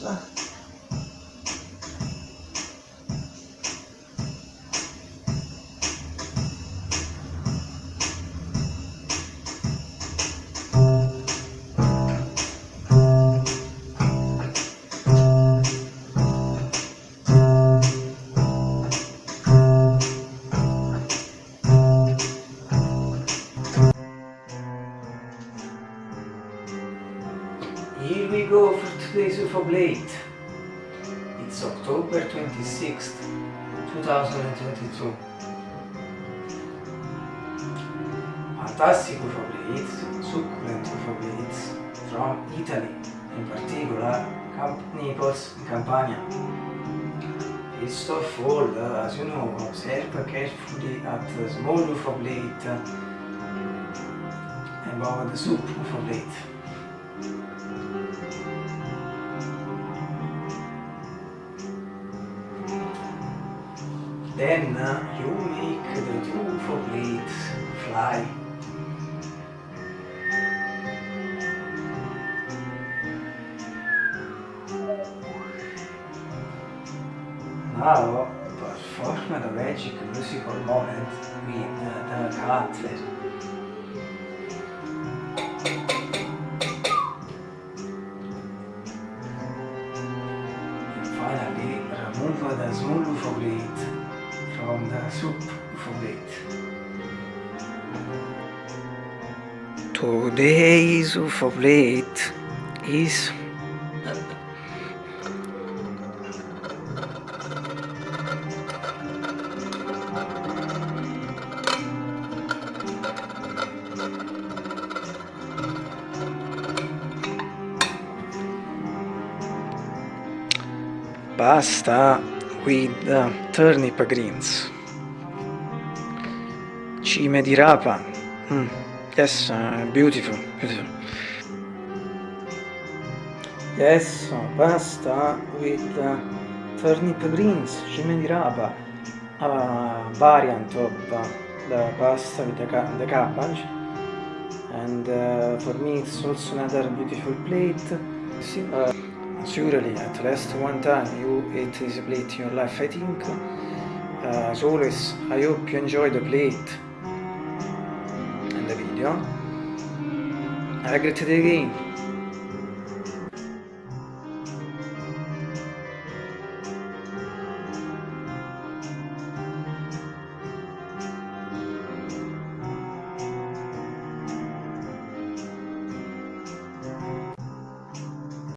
Here we go for today's UFO Blade. It's October 26th, 2022. Fantastic UFO Blade, succulent UFO Blades from Italy, in particular Camp Naples in Campania. First of all, as you know, observe carefully at the small UFO blade above the soup UFO blade. Then uh, you make the two UFO blades fly. Now perform the magic musical moment with uh, the cutler. And finally remove the small blade Today's UFO blade is pasta with uh, turnip greens. Cime di rapa. Mm. Yes, uh, beautiful, beautiful. Yes, pasta with uh, turnip greens, cime di rapa. A variant of uh, the pasta with the, the cabbage. And uh, for me it's also another beautiful plate. Uh, Surely, at least one time you ate this plate in your life, I think. Uh, as always, I hope you enjoy the plate entendeu? Era gratuito again.